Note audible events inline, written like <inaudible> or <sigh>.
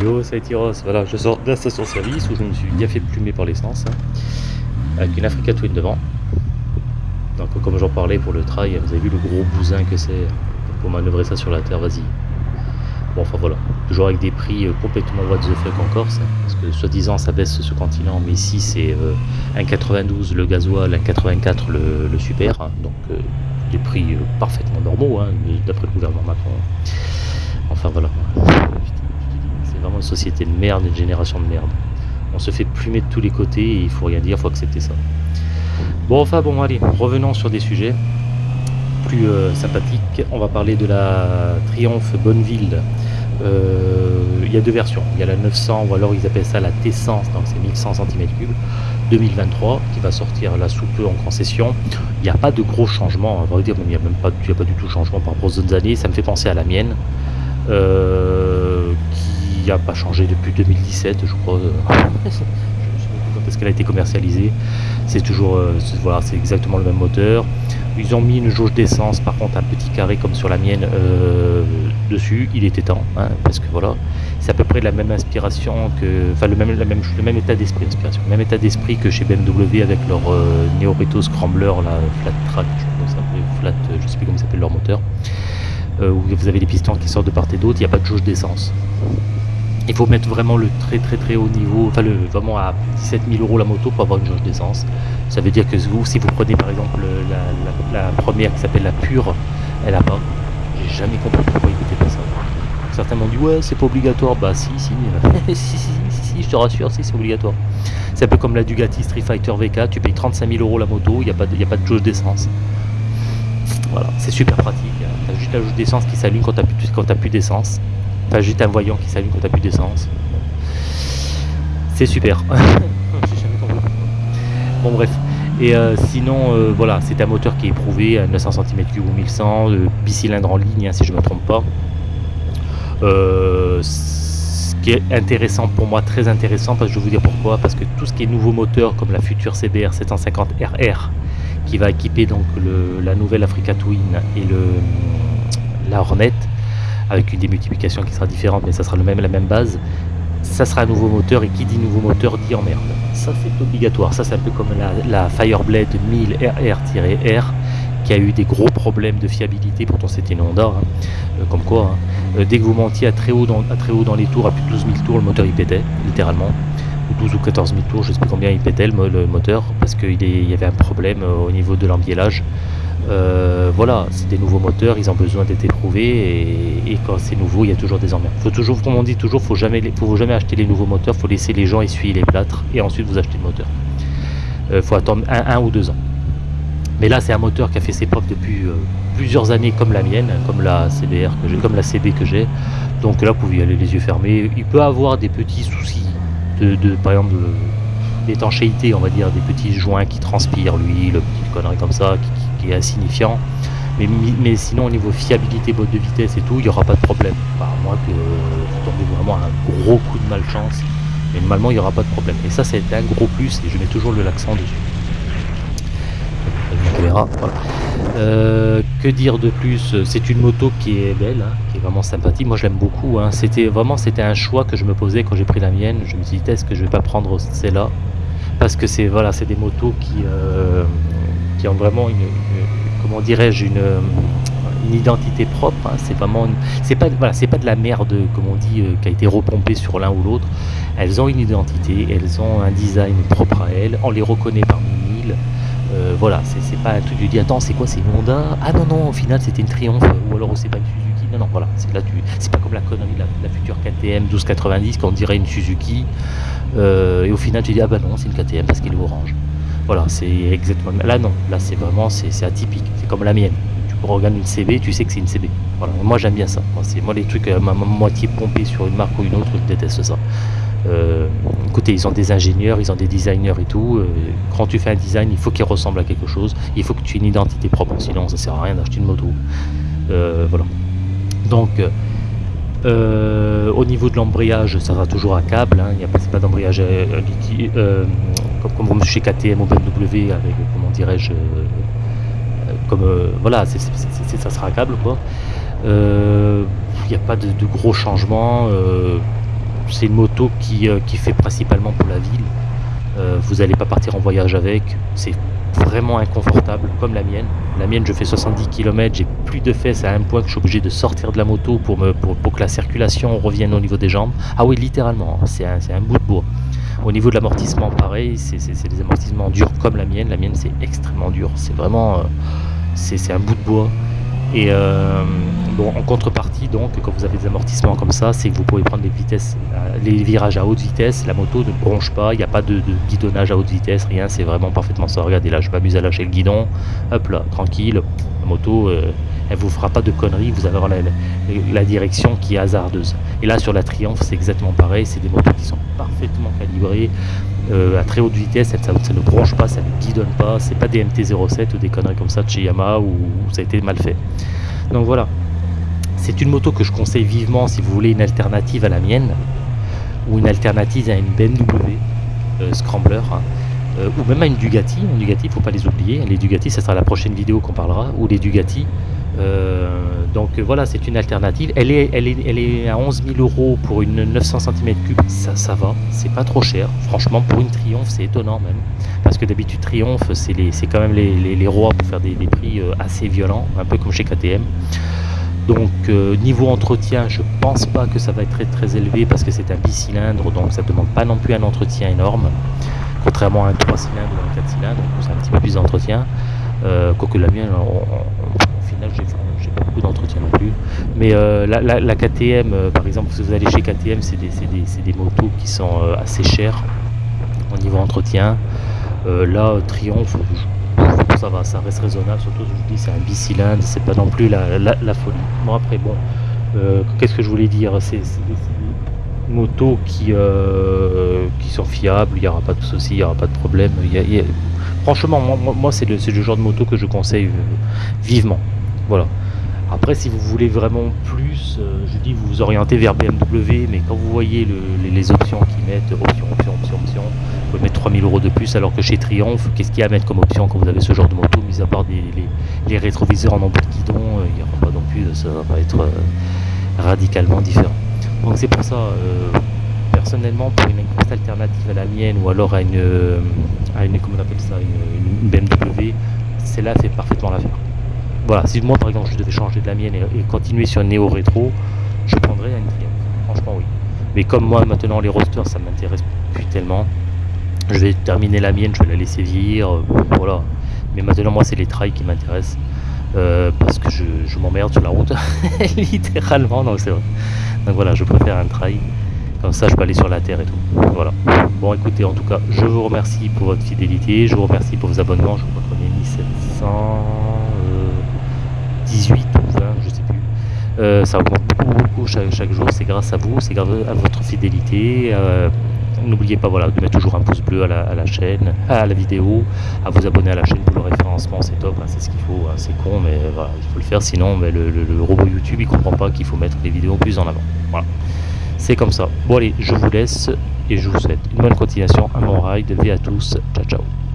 Yo, c'est Tyros. Voilà, je sors de la station-service où je me suis bien fait plumer par l'essence. hein, avec une Africa Twin devant. Donc, comme j'en parlais pour le trail, vous avez vu le gros bousin que c'est pour manœuvrer ça sur la terre, vas-y. Bon, enfin voilà. Toujours avec des prix euh, complètement what the fuck en Corse. hein, parce que soi-disant ça baisse ce continent, mais ici c'est euh, 1,92 le gasoil, 1,84 le, le super. hein, donc, euh, des prix euh, parfaitement normaux, hein, d'après le gouvernement Macron. Enfin voilà. Une société de merde, une génération de merde. On se fait plumer de tous les côtés et il faut rien dire, faut accepter ça. Bon, enfin bon, allez, revenons sur des sujets plus euh, sympathiques. On va parler de la Triumph Bonneville. Euh, Il y a deux versions. Il y a la 900 ou alors ils appellent ça la T100, donc c'est 1100 cm3 2023 qui va sortir là sous peu en concession. Il n'y a pas de gros changements, à vrai dire, il n'y a même pas, a pas du tout de changement par rapport aux autres années. Ça me fait penser à la mienne, euh, pas changé depuis 2017, je crois. Je plus quand est-ce qu'elle a été commercialisée. C'est toujours, euh, voilà, c'est exactement le même moteur. Ils ont mis une jauge d'essence, par contre un petit carré comme sur la mienne euh, dessus. Il était temps, hein, parce que voilà, c'est à peu près la même inspiration que, enfin le même, la même, le même état d'esprit, inspiration, le même état d'esprit que chez BMW avec leur euh, Neoreto Scrambler, la Flat Track, je sais pas Flat, je sais plus comment s'appelle leur moteur, euh, où vous avez les pistons qui sortent de part et d'autre. Il n'y a pas de jauge d'essence. Il faut mettre vraiment le très très très haut niveau, enfin le, vraiment à 17 000 euros la moto pour avoir une jauge d'essence. Ça veut dire que si vous prenez par exemple la, première qui s'appelle la pure, elle a pas. J'ai jamais compris pourquoi ils mettaient pas ça. Certains m'ont dit ouais c'est pas obligatoire, bah si si, <laughs> si, si, si, si, je te rassure, si c'est obligatoire. C'est un peu comme la Ducati Street Fighter VK, tu payes 35 000 euros la moto, il n'y a, pas de- a pas de jauge d'essence. Voilà, c'est super pratique. hein. T'as juste la jauge d'essence qui s'allume quand t'as plus d'essence. T'as juste un voyant qui s'allume quand t'as plus d'essence. C'est super. <laughs> J'ai jamais compris pourquoi. Bon bref. Et euh, sinon, euh, voilà, c'est un moteur qui est éprouvé à 900 cm3 ou 1100, euh, bicylindre en ligne, hein, si je ne me trompe pas. Euh, ce qui est intéressant pour moi, très intéressant, parce que je vais vous dire pourquoi, parce que tout ce qui est nouveau moteur, comme la future CBR 750 RR, qui va équiper donc le- la nouvelle Africa Twin et le, la Hornet, avec une démultiplication qui sera différente, mais ça sera le même, la même base, ça sera un nouveau moteur, et qui dit nouveau moteur dit emmerde. Ça c'est obligatoire, ça c'est un peu comme la, la Fireblade 1000 RR-R, qui a eu des gros problèmes de fiabilité, pourtant c'était une Honda, hein, euh, comme quoi, hein. Euh, dès que vous montiez à très, haut dans, à très haut dans les tours, à plus de 12 000 tours, le moteur il pétait, littéralement, ou 12 ou 14 000 tours, je sais plus combien il pétait le, mo- le moteur, parce qu'il y avait un problème euh, au niveau de l'embiellage. Euh, voilà, c'est des nouveaux moteurs, ils ont besoin d'être éprouvés et, quand c'est nouveau, il y a toujours des emmerdes. Faut toujours, comme on dit toujours, faut jamais, faut jamais acheter les nouveaux moteurs, faut laisser les gens essuyer les plâtres et ensuite vous achetez le moteur. Euh, faut attendre un, ou deux ans. Mais là, c'est un moteur qui a fait ses preuves depuis euh, plusieurs années, comme la mienne, comme la CBR que j'ai, comme la CB que j'ai. Donc là, vous pouvez y aller les yeux fermés. Il peut avoir des petits soucis de, par exemple, d'étanchéité, on va dire, des petits joints qui transpirent l'huile, petites conneries comme ça, qui- qui est insignifiant. Mais, mais sinon, au niveau fiabilité, boîte de vitesse et tout, il n'y aura pas de problème. À moins que vous tombez vraiment un gros coup de malchance. Mais normalement, il n'y aura pas de problème. Et ça, c'est un gros plus et je mets toujours le l'accent dessus. Voilà. Euh, que dire de plus? C'est une moto qui est belle, hein, qui est vraiment sympathique. Moi, je l'aime beaucoup. hein. C'était vraiment, c'était un choix que je me posais quand j'ai pris la mienne. Je me suis dit, est-ce que je vais pas prendre celle-là? Parce que c'est voilà, c'est des motos qui euh, qui ont vraiment une, comment dirais-je une identité propre. hein. C'est vraiment, c'est pas voilà, c'est pas de la merde comme on dit euh, qui a été repompée sur l'un ou l'autre. Elles ont une identité, elles ont un design propre à elles. On les reconnaît parmi mille. Euh, voilà, c'est pas un truc, tu dis attends, c'est quoi, c'est Honda Ah non, non, au final c'était une Triumph, ou alors c'est pas une Suzuki. Non, non, voilà, c'est là, c'est pas comme la connerie de la, la future KTM 1290 qu'on dirait une Suzuki, euh, et au final tu dis ah bah non, c'est une KTM parce qu'elle est orange. Voilà, c'est exactement. Là non, là c'est vraiment, c'est atypique, c'est comme la mienne. Tu regardes une CB, tu sais que c'est une CB. Voilà, moi j'aime bien ça. Moi, moi les trucs à ma moitié pompés sur une marque ou une autre, je déteste ça. Euh, écoutez, ils ont des ingénieurs, ils ont des designers et tout. euh, quand tu fais un design, il faut qu'il ressemble à quelque chose. Il faut que tu aies une identité propre, sinon ça sert à rien d'acheter une moto. Euh, voilà. Donc, euh, au niveau de l'embrayage, ça sera toujours à câble. hein, Il n'y a pas, d'embrayage euh, euh, comme, chez KTM ou BMW avec, comment dirais-je, euh, euh, comme euh, voilà, ça sera câble quoi. Euh, Il n'y a pas de, gros changements. euh, c'est une moto qui, qui fait principalement pour la ville. vous n'allez pas partir en voyage avec. C'est vraiment inconfortable comme la mienne. La mienne, je fais 70 km, j'ai plus de fesses à un point que je suis obligé de sortir de la moto pour, me, pour, que la circulation revienne au niveau des jambes. Ah oui, littéralement, c'est un, un, bout de bois. Au niveau de l'amortissement, pareil, c'est des amortissements durs comme la mienne. La mienne, c'est extrêmement dur. C'est vraiment... Euh, c'est un bout de bois. Et euh, en contrepartie, donc, quand vous avez des amortissements comme ça, c'est que vous pouvez prendre euh, les virages à haute vitesse. La moto ne bronche pas, il n'y a pas de, guidonnage à haute vitesse, rien. C'est vraiment parfaitement ça. Regardez là, je m'amuse à lâcher le guidon. Hop là, tranquille. La moto, elle vous fera pas de conneries. Vous allez avoir la, direction qui est hasardeuse. Et là, sur la Triumph, c'est exactement pareil. C'est des motos qui sont parfaitement calibrées. à très haute vitesse, ça, ne bronche pas, ça ne guidonne pas, c'est pas des MT-07 ou des conneries comme ça de chez Yamaha où ça a été mal fait. Donc voilà, c'est une moto que je conseille vivement si vous voulez une alternative à la mienne, ou une alternative à une BMW euh, Scrambler, hein. euh, ou même à une Dugatti. Une ne faut pas les oublier. Les Dugatti, ça sera la prochaine vidéo qu'on parlera, ou les Dugatti. Euh, donc voilà, c'est une alternative. Elle est, à 11 000 euros pour une 900 cm3, ça, ça va, c'est pas trop cher. Franchement, pour une Triumph, c'est étonnant même. Parce que d'habitude, Triumph, c'est quand même les, rois pour faire des, prix assez violents, un peu comme chez KTM. Donc niveau entretien, je pense pas que ça va être très très élevé parce que c'est un bicylindre, donc ça ne demande pas non plus un entretien énorme, contrairement à un 3 cylindres ou un 4 cylindres, c'est un petit peu plus d'entretien. Euh, quoique la mienne, au j'ai pas beaucoup d'entretien non plus. Mais euh, la, KTM, euh, par exemple, si vous allez chez KTM, c'est des, des, motos qui sont assez chères au niveau entretien. là, Triumph, ça va, ça reste raisonnable, surtout je vous dis c'est un bicylindre, c'est pas non plus la, folie. Bon après bon, euh, qu'est-ce que je voulais dire? C'est des motos qui, euh, qui sont fiables, il n'y aura pas de soucis, il n'y aura pas de problème. Franchement, moi, moi c'est le, le, genre de moto que je conseille euh, vivement. Voilà. Après, si vous voulez vraiment plus, je dis vous vous orientez vers BMW, mais quand vous voyez les, options qu'ils mettent, option, option, option, option, vous pouvez mettre 3000 euros de plus, alors que chez Triumph, qu'est-ce qu'il y a à mettre comme option quand vous avez ce genre de moto, mis à part les, rétroviseurs en embout de guidon, euh, il n'y aura pas non plus, ça va être euh, radicalement différent. Donc c'est pour ça, euh, personnellement, pour une grosse alternative à la mienne, ou alors à une, à BMW, celle-là fait parfaitement l'affaire voilà, si moi par exemple je devais changer de la mienne et, continuer sur Neo Rétro, je prendrais la Nvidia. Franchement, oui. Mais comme moi maintenant les rosters ça m'intéresse plus tellement, je vais terminer la mienne, je vais la laisser vieillir, euh, voilà. Mais maintenant moi c'est les trails qui m'intéressent. Euh, parce que je, m'emmerde sur la route, <laughs> littéralement, donc c'est vrai. Donc voilà, je préfère un trail, comme ça je peux aller sur la terre et tout. Voilà. Bon écoutez, en tout cas, je vous remercie pour votre fidélité, je vous remercie pour vos abonnements, je vous reconnais 1700... 18, ou 20, je ne sais plus. Euh, ça augmente beaucoup, beaucoup chaque, jour. C'est grâce à vous, c'est grâce à votre fidélité. Euh, n'oubliez pas voilà, de mettre toujours un pouce bleu à la, à la, chaîne, à la vidéo, à vous abonner à la chaîne pour le référencement, c'est top, hein, c'est ce qu'il faut, hein, c'est con, mais il faut le faire, sinon le, robot YouTube il comprend pas qu'il faut mettre les vidéos plus en avant. Voilà. C'est comme ça. Bon allez, je vous laisse et je vous souhaite une bonne continuation, un bon ride, à tous, ciao ciao.